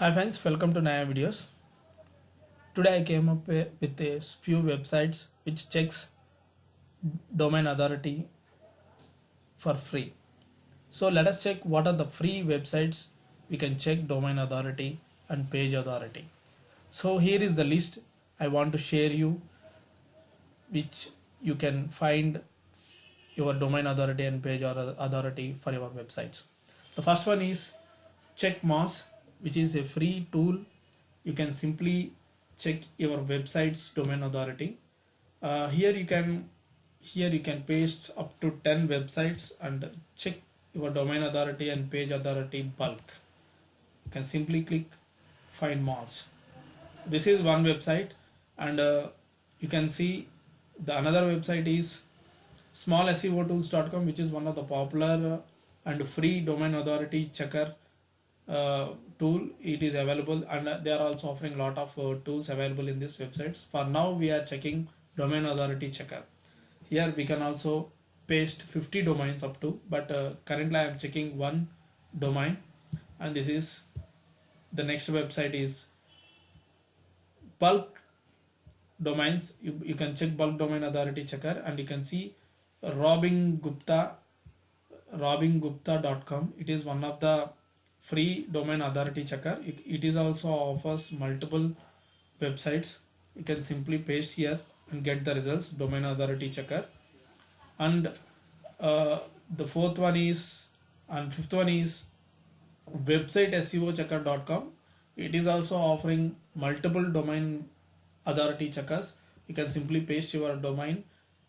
Hi friends, welcome to Naya Videos. Today I came up with a few websites which checks domain authority for free. So let us check what are the free websites we can check domain authority and page authority. So here is the list I want to share you which you can find your domain authority and page authority for your websites. The first one is CheckMoz, which is a free tool. You can simply check your website's domain authority. Uh, here you can here you can paste up to 10 websites and check your domain authority and page authority bulk. You can simply click find Moz. This is one website and uh, you can see the another website is smallseo tools.com which is one of the popular and free domain authority checker uh, tool it is available and uh, they are also offering a lot of uh, tools available in this websites. For now we are checking domain authority checker. Here we can also paste 50 domains up to but uh, currently i am checking one domain and this is the next website is bulk domains. You, you can check bulk domain authority checker and you can see robin gupta robingupta.com it is one of the free domain authority checker. It, is also offers multiple websites. You can simply paste here and get the results domain authority checker. And uh, the fourth one is and fifth one is website seo checker.com it is also offering multiple domain authority checkers. You can simply paste your domain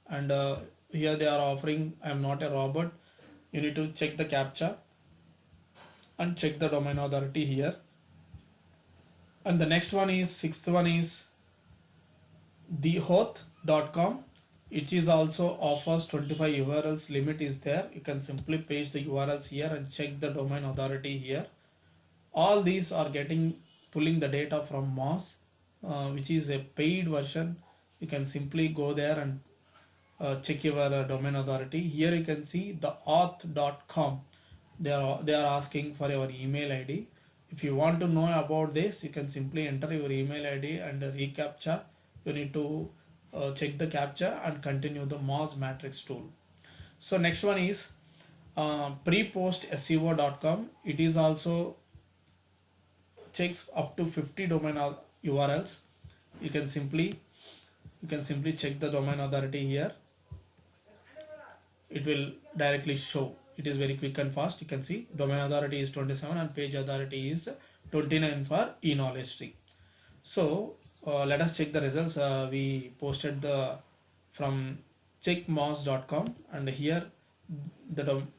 and uh, here they are offering i am not a robot. You need to check the captcha and check the domain authority here. And the next one is sixth one is thehoth.com which is also offers 25 urls limit is there. You can simply paste the urls here and check the domain authority here. All these are getting pulling the data from moz uh, which is a paid version. You can simply go there and uh, check your uh, domain authority. Here you can see the hoth.com they are they are asking for your email id if you want to know about this you can simply enter your email id and the recaptcha. You need to uh, check the captcha and continue the moz matrix tool. So next one is uh, prepostseo.com it is also checks up to 50 domain urls you can simply you can simply check the domain authority here. It will directly show it is very quick and fast. You can see domain authority is 27 and page authority is 29 for e-knowledge tree. So uh, let us check the results. Uh, we posted the from checkmoz.com and here the dom-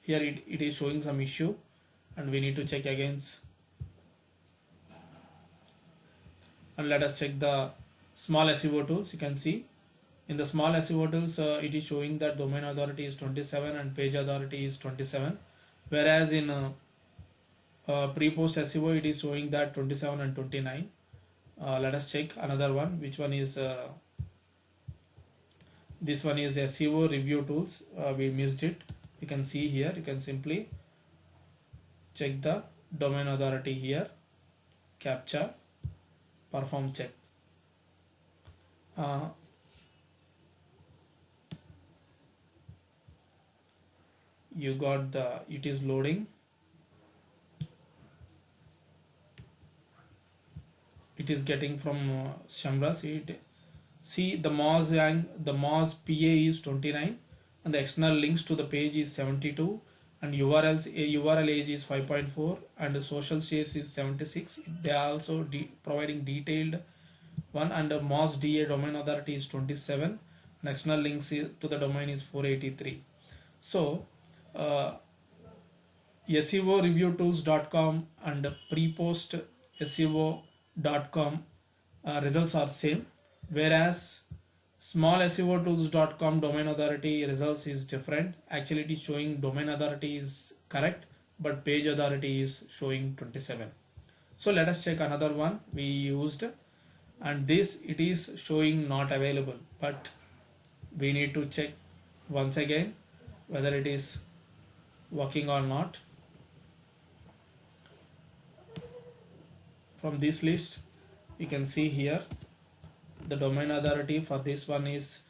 here it, it is showing some issue and we need to check against and let us check the small SEO tools. You can see in the small SEO tools uh, it is showing that domain authority is 27 and page authority is 27 whereas in uh, uh, pre-post SEO it is showing that 27 and 29 uh, let us check another one. Which one is uh, this one is SEO review tools. Uh, we missed it. You can see here. You can simply check the domain authority here. Capture perform check you got the it is loading. It is getting from uh, it. See the Moz and the Moz PA is 29 and the external links to the page is 72 and URLs a URL age is 5.4 and the social shares is 76 they are also de- providing detailed one the Moz DA domain authority is 27 and external links to the domain is 483 so uh, SEOreviewtools.com and prepost SEO.com uh, results are same. Whereas small SEOtools.com domain authority results is different. Actually it is showing domain authority is correct but page authority is showing 27 so let us check another one we used. And this it is showing not available but we need to check once again whether it is working or not. From this list you can see here the domain authority for this one is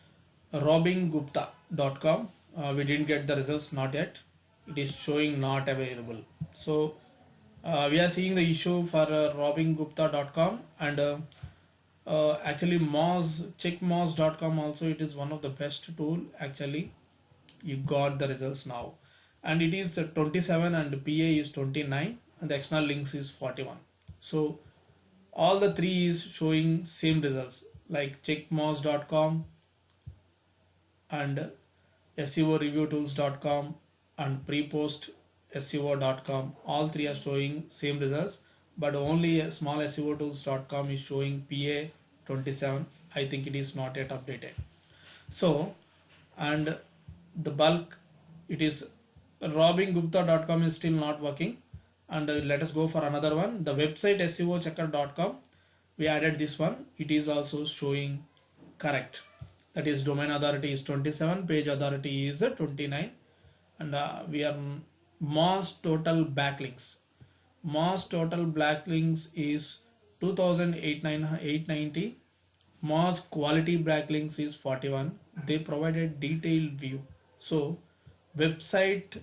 robingupta.com uh, we didn't get the results not yet. It is showing not available. So uh, we are seeing the issue for uh, and uh, uh, actually moz checkmoz.com also it is one of the best tool actually. You got the results now and it is 27 and pa is 29 and the external links is 41 so all the three is showing same results like checkmoz.com and SEOreviewtools.com and prepost SEO.com all three are showing same results but only a small SEOtools.com is showing PA 27 I think it is not yet updated. So and the bulk it is robingupta.com is still not working. And uh, let us go for another one. The website seochecker.com we added this one. It is also showing correct. That is domain authority is 27 page authority is 29 and uh, we are mass total backlinks. Mass total backlinks is 2890 mass quality backlinks is 41 they provided detailed view. So website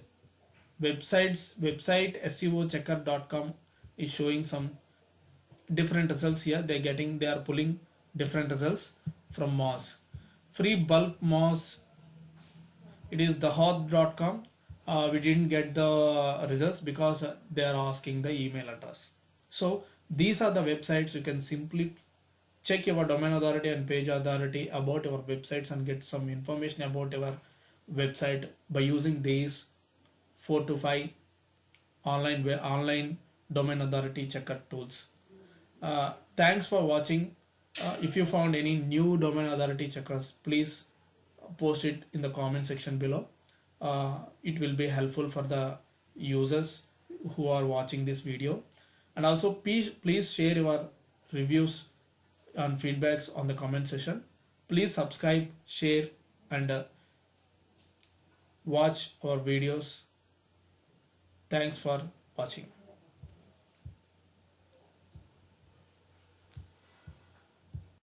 websites website SEO checker.com is showing some different results here. They're getting they are pulling different results from Moz. Free bulk Moz it is the hoth.com uh, we didn't get the results because they are asking the email address. So these are the websites. You can simply check your domain authority and page authority about your websites and get some information about your website by using these four to five online online domain authority checker tools. Uh, thanks for watching. Uh, if you found any new domain authority checkers please post it in the comment section below. Uh, it will be helpful for the users who are watching this video. And also please please share your reviews and feedbacks on the comment section. Please subscribe share and uh, watch our videos thanks for watching